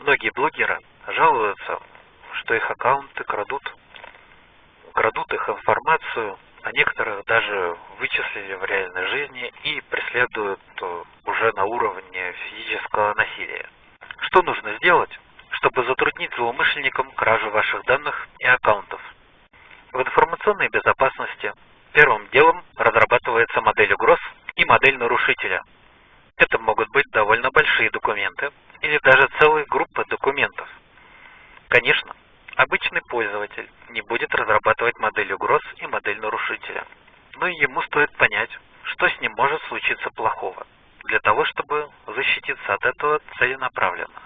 Многие блогеры жалуются, что их аккаунты крадут, крадут их информацию, а некоторых даже вычислили в реальной жизни и преследуют э, уже на уровне физического насилия. Что нужно сделать, чтобы затруднить злоумышленникам кражу ваших данных и аккаунтов? В информационной безопасности первым делом разрабатывается модель угроз и модель нарушителя. Это могут быть довольно большие документы или даже целые группы документов. Конечно, обычный пользователь не будет разрабатывать модель угроз и модель нарушителя, но ему стоит понять, что с ним может случиться плохого, для того, чтобы защититься от этого целенаправленно.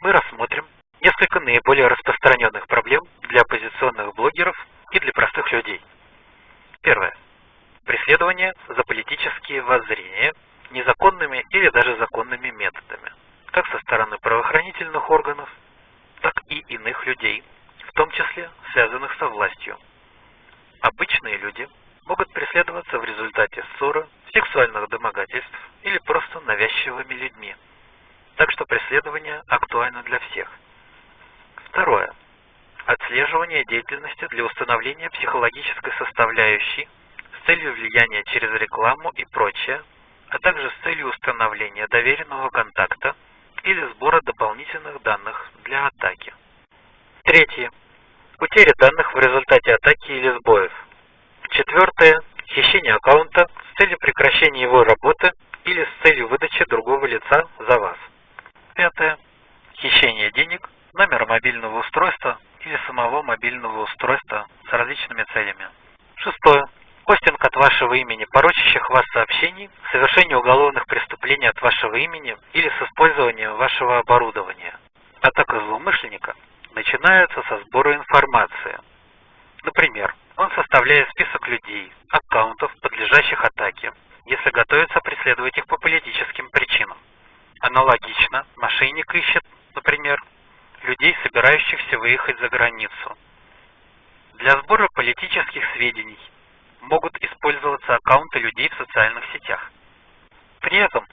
Мы рассмотрим несколько наиболее распространенных проблем для оппозиционных блогеров и для простых людей. Первое. Преследование за политические воззрения незаконными или даже законными методами, как со стороны правоохранительных органов, так и иных людей, в том числе связанных со властью. Обычные люди могут преследоваться в результате ссоры, сексуальных домогательств или просто навязчивыми людьми. Так что преследование актуально для всех. Второе. Отслеживание деятельности для установления психологической составляющей с целью влияния через рекламу и прочее, а также с целью установления доверенного контакта или сбора дополнительных данных для атаки. Третье. Утеря данных в результате атаки или сбоев. Четвертое. Хищение аккаунта с целью прекращения его работы или с целью выдачи другого лица за вас. Пятое. Хищение денег, номера мобильного устройства или самого мобильного устройства с различными целями. Шестое. Постинг от вашего имени порочащих вас сообщений, совершение уголовных преступлений от вашего имени или с использованием вашего оборудования. Атака злоумышленника начинается со сбора информации. Например, он составляет список людей, аккаунтов, подлежащих атаке, если готовится преследовать их по политическим причинам. Аналогично, мошенник ищет, например, людей, собирающихся выехать за границу. Для сбора политических сведений могут использоваться аккаунты людей в социальных сетях. При этом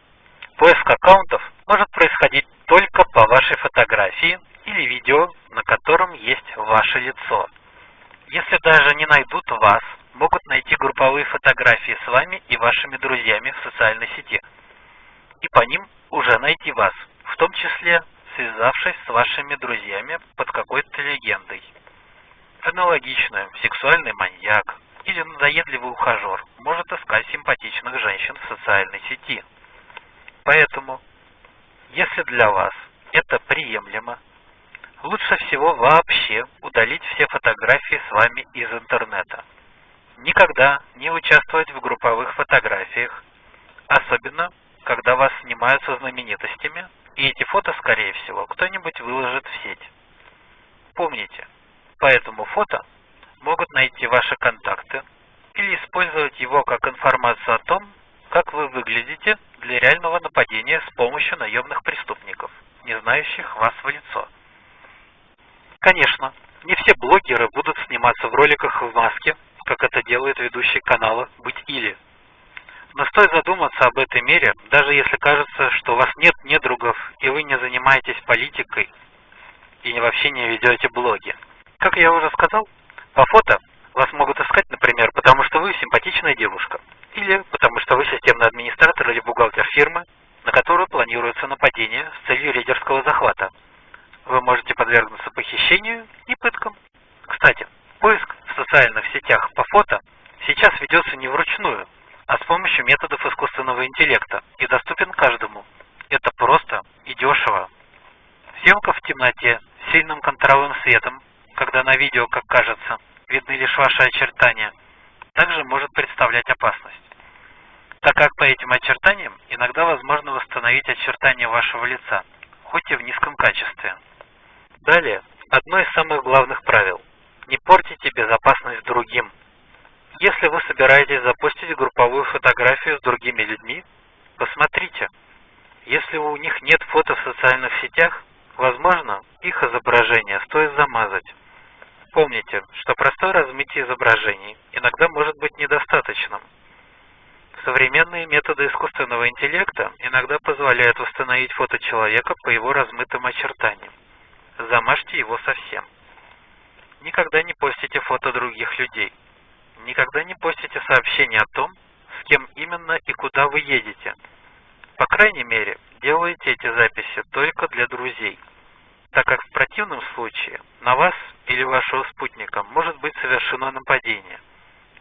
поиск аккаунтов может происходить только по вашей фотографии или видео, на котором есть ваше лицо. Если даже не найдут вас, могут найти групповые фотографии с вами и вашими друзьями в социальной сети. И по ним уже найти вас, в том числе связавшись с вашими друзьями под какой-то легендой. Аналогично, сексуальный маньяк, или надоедливый ухажер может искать симпатичных женщин в социальной сети. Поэтому, если для вас это приемлемо, лучше всего вообще удалить все фотографии с вами из интернета. Никогда не участвовать в групповых фотографиях, особенно когда вас снимают со знаменитостями, и эти фото, скорее всего, кто-нибудь выложит в сеть. Помните, по этому фото могут найти ваши контакты или использовать его как информацию о том, как вы выглядите для реального нападения с помощью наемных преступников, не знающих вас в лицо. Конечно, не все блогеры будут сниматься в роликах в маске, как это делают ведущие канала «Быть или». Но стоит задуматься об этой мере, даже если кажется, что у вас нет недругов и вы не занимаетесь политикой и вообще не ведете блоги. Как я уже сказал, по фото вас могут искать, например, потому что вы симпатичная девушка, или потому что вы системный администратор или бухгалтер фирмы, на которую планируется нападение с целью рейдерского захвата. Вы можете подвергнуться похищению и пыткам. Кстати, поиск в социальных сетях по фото сейчас ведется не вручную, а с помощью методов искусственного интеллекта и доступен каждому. Это просто и дешево. Съемка в темноте, с сильным контролем светом, когда на видео, как кажется, лишь ваши очертания, также может представлять опасность. Так как по этим очертаниям иногда возможно восстановить очертания вашего лица, хоть и в низком качестве. Далее, одно из самых главных правил. Не портите безопасность другим. Если вы собираетесь запустить групповую фотографию с другими людьми, посмотрите. Если у них нет фото в социальных сетях, возможно, их изображение стоит замазать. Помните, что простое размытие изображений иногда может быть недостаточным. Современные методы искусственного интеллекта иногда позволяют восстановить фото человека по его размытым очертаниям. Замажьте его совсем. Никогда не постите фото других людей. Никогда не постите сообщения о том, с кем именно и куда вы едете. По крайней мере, делайте эти записи только для друзей, так как в противном случае на вас или вашего спутника может быть совершено нападение.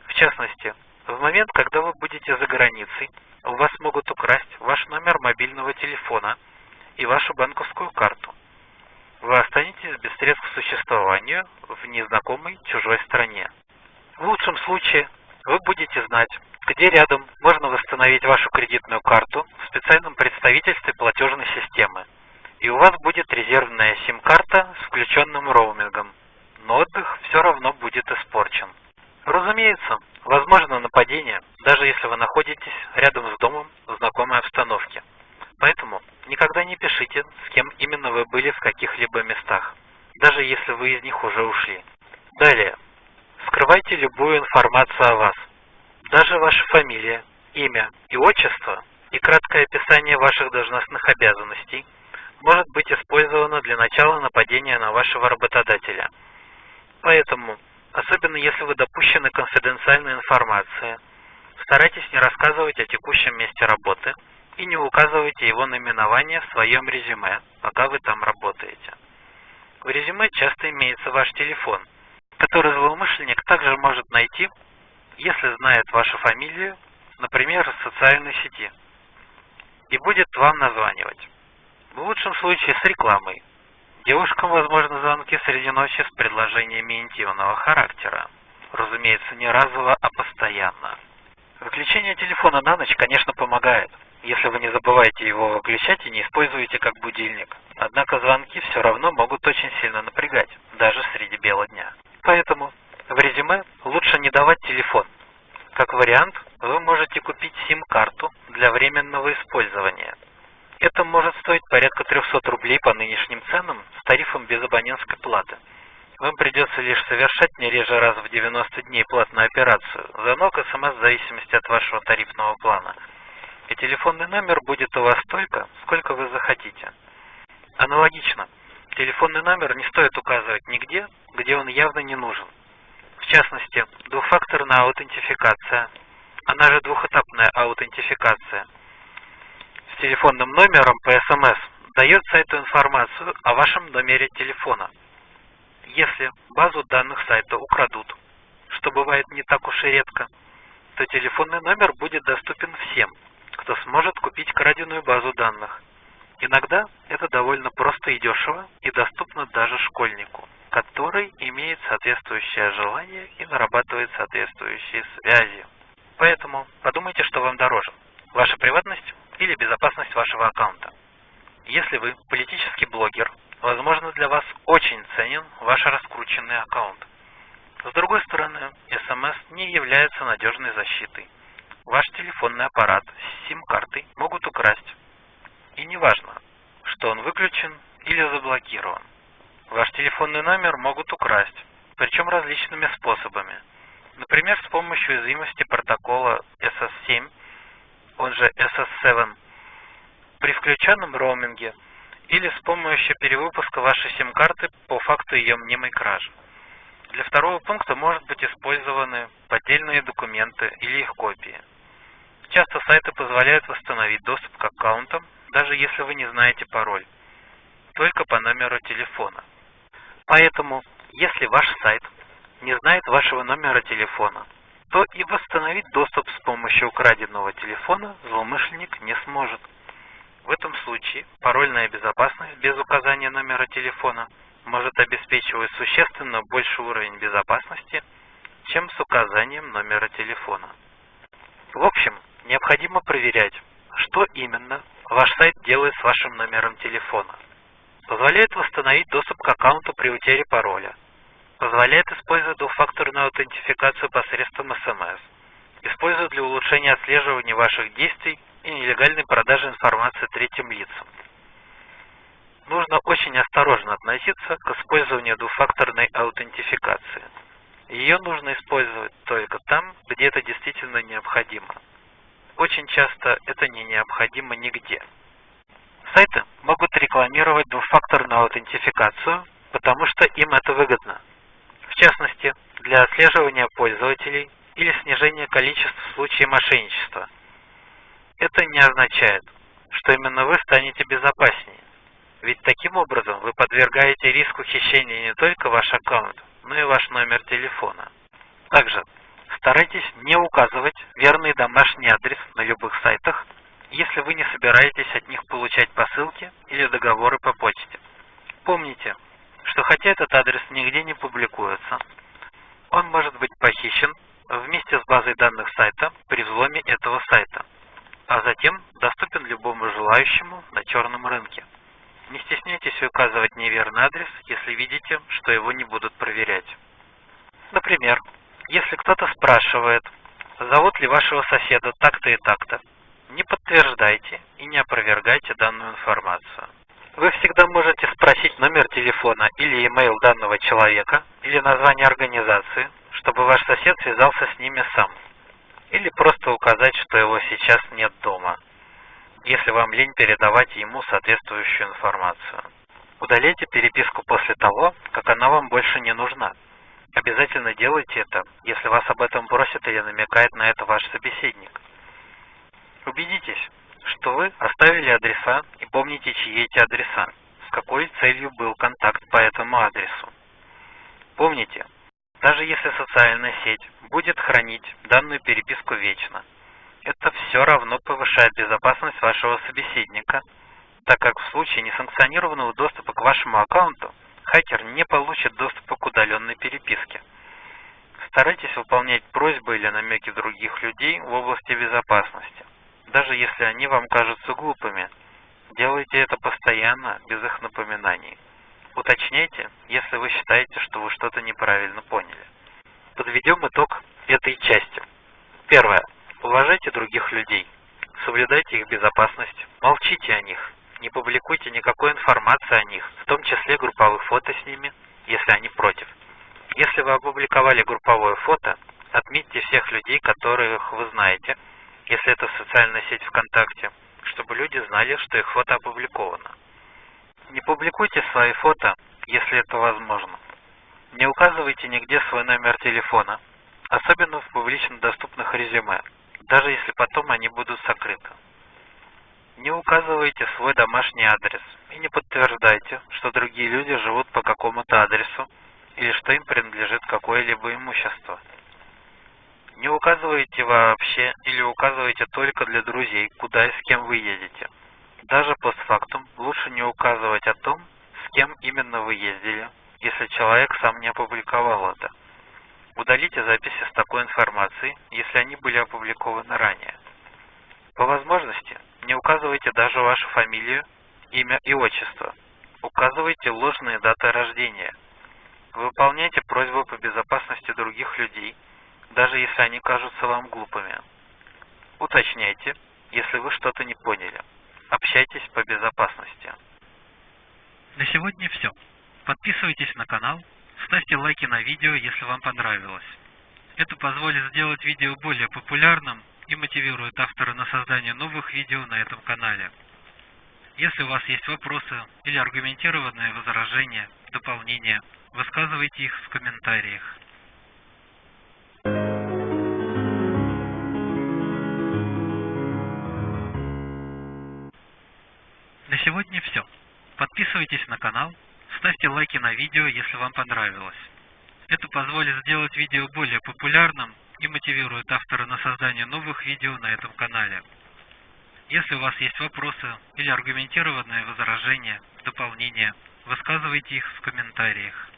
В частности, в момент, когда вы будете за границей, у вас могут украсть ваш номер мобильного телефона и вашу банковскую карту. Вы останетесь без средств к существованию в незнакомой чужой стране. В лучшем случае вы будете знать, где рядом можно восстановить вашу кредитную карту в специальном представительстве платежной системы. И у вас будет резервная сим-карта с включенным роумингом. Но отдых все равно будет испорчен. Разумеется, возможно нападение, даже если вы находитесь рядом с домом в знакомой обстановке. Поэтому никогда не пишите, с кем именно вы были в каких-либо местах, даже если вы из них уже ушли. Далее. Скрывайте любую информацию о вас. Даже ваша фамилия, имя и отчество и краткое описание ваших должностных обязанностей может быть использовано для начала нападения на вашего работодателя. Поэтому особенно если вы допущены конфиденциальной информации. Старайтесь не рассказывать о текущем месте работы и не указывайте его наименование в своем резюме, пока вы там работаете. В резюме часто имеется ваш телефон, который злоумышленник также может найти, если знает вашу фамилию, например, в социальной сети, и будет вам названивать. В лучшем случае с рекламой, Девушкам возможны звонки среди ночи с предложениями интимного характера. Разумеется, не разово, а постоянно. Выключение телефона на ночь, конечно, помогает, если вы не забываете его выключать и не используете как будильник. Однако звонки все равно могут очень сильно напрягать, даже среди бела дня. Поэтому в резюме лучше не давать телефон. Как вариант, вы можете купить сим-карту для временного использования – это может стоить порядка 300 рублей по нынешним ценам с тарифом без абонентской платы. Вам придется лишь совершать не реже раз в 90 дней платную операцию, звонок СМС в зависимости от вашего тарифного плана. И телефонный номер будет у вас столько, сколько вы захотите. Аналогично, телефонный номер не стоит указывать нигде, где он явно не нужен. В частности, двухфакторная аутентификация, она же двухэтапная аутентификация – телефонным номером по СМС дает сайту информацию о вашем номере телефона. Если базу данных сайта украдут, что бывает не так уж и редко, то телефонный номер будет доступен всем, кто сможет купить краденую базу данных. Иногда это довольно просто и дешево, и доступно даже школьнику, который имеет соответствующее желание и нарабатывает соответствующие связи. Поэтому подумайте, что вам дороже. Ваша приватность или безопасность вашего аккаунта. Если вы политический блогер, возможно для вас очень ценен ваш раскрученный аккаунт. С другой стороны, СМС не является надежной защитой. Ваш телефонный аппарат с сим-картой могут украсть. И не важно, что он выключен или заблокирован. Ваш телефонный номер могут украсть, причем различными способами. Например, с помощью уязвимости протокола SS7 он же SS7, при включенном роуминге или с помощью перевыпуска вашей сим-карты по факту ее мнимой кражи. Для второго пункта может быть использованы поддельные документы или их копии. Часто сайты позволяют восстановить доступ к аккаунтам, даже если вы не знаете пароль, только по номеру телефона. Поэтому, если ваш сайт не знает вашего номера телефона, то и восстановить доступ с помощью украденного телефона злоумышленник не сможет. В этом случае парольная безопасность без указания номера телефона может обеспечивать существенно больший уровень безопасности, чем с указанием номера телефона. В общем, необходимо проверять, что именно ваш сайт делает с вашим номером телефона. Позволяет восстановить доступ к аккаунту при утере пароля – Позволяет использовать двухфакторную аутентификацию посредством СМС. Использует для улучшения отслеживания ваших действий и нелегальной продажи информации третьим лицам. Нужно очень осторожно относиться к использованию двухфакторной аутентификации. Ее нужно использовать только там, где это действительно необходимо. очень часто это не необходимо нигде. Сайты могут рекламировать двухфакторную аутентификацию, потому что им это выгодно. Частности, для отслеживания пользователей или снижения количества случаев мошенничества. Это не означает, что именно вы станете безопаснее. Ведь таким образом вы подвергаете риску хищения не только ваш аккаунт, но и ваш номер телефона. Также старайтесь не указывать верный домашний адрес на любых сайтах, если вы не собираетесь от них получать посылки или договоры по почте. Помните, что хотя этот адрес нигде не публикуется, он может быть похищен вместе с базой данных сайта при взломе этого сайта, а затем доступен любому желающему на черном рынке. Не стесняйтесь указывать неверный адрес, если видите, что его не будут проверять. Например, если кто-то спрашивает, зовут ли вашего соседа так-то и так-то, не подтверждайте и не опровергайте данную информацию. Вы всегда можете спросить номер телефона или email данного человека или название организации, чтобы ваш сосед связался с ними сам. Или просто указать, что его сейчас нет дома если вам лень передавать ему соответствующую информацию. Удаляйте переписку после того, как она вам больше не нужна. Обязательно делайте это, если вас об этом просит или намекает на это ваш собеседник. Убедитесь, что вы оставили адреса и помните, чьи эти адреса, с какой целью был контакт по этому адресу. Помните, даже если социальная сеть будет хранить данную переписку вечно, это все равно повышает безопасность вашего собеседника, так как в случае несанкционированного доступа к вашему аккаунту хакер не получит доступа к удаленной переписке. Старайтесь выполнять просьбы или намеки других людей в области безопасности, даже если они вам кажутся глупыми. Делайте это постоянно, без их напоминаний. Уточняйте, если вы считаете, что вы что-то неправильно поняли. Подведем итог этой части. Первое. Уважайте других людей, соблюдайте их безопасность, молчите о них, не публикуйте никакой информации о них, в том числе групповых фото с ними, если они против. Если вы опубликовали групповое фото, отметьте всех людей, которых вы знаете, если это социальная сеть ВКонтакте, чтобы люди знали, что их фото опубликовано. Не публикуйте свои фото, если это возможно. Не указывайте нигде свой номер телефона, особенно в публично доступных резюме даже если потом они будут сокрыты. Не указывайте свой домашний адрес и не подтверждайте, что другие люди живут по какому-то адресу или что им принадлежит какое-либо имущество. Не указывайте вообще или указывайте только для друзей, куда и с кем вы едете. Даже постфактум лучше не указывать о том, с кем именно вы ездили, если человек сам не опубликовал это. Удалите записи с такой информацией, если они были опубликованы ранее. По возможности, не указывайте даже вашу фамилию, имя и отчество. Указывайте ложные даты рождения. Выполняйте просьбы по безопасности других людей, даже если они кажутся вам глупыми. Уточняйте, если вы что-то не поняли. Общайтесь по безопасности. На сегодня все. Подписывайтесь на канал, Ставьте лайки на видео, если вам понравилось. Это позволит сделать видео более популярным и мотивирует автора на создание новых видео на этом канале. Если у вас есть вопросы или аргументированные возражения, дополнения, высказывайте их в комментариях. Сегодня все. Подписывайтесь на канал, Ставьте лайки на видео, если вам понравилось. Это позволит сделать видео более популярным и мотивирует автора на создание новых видео на этом канале. Если у вас есть вопросы или аргументированные возражения, дополнения, высказывайте их в комментариях.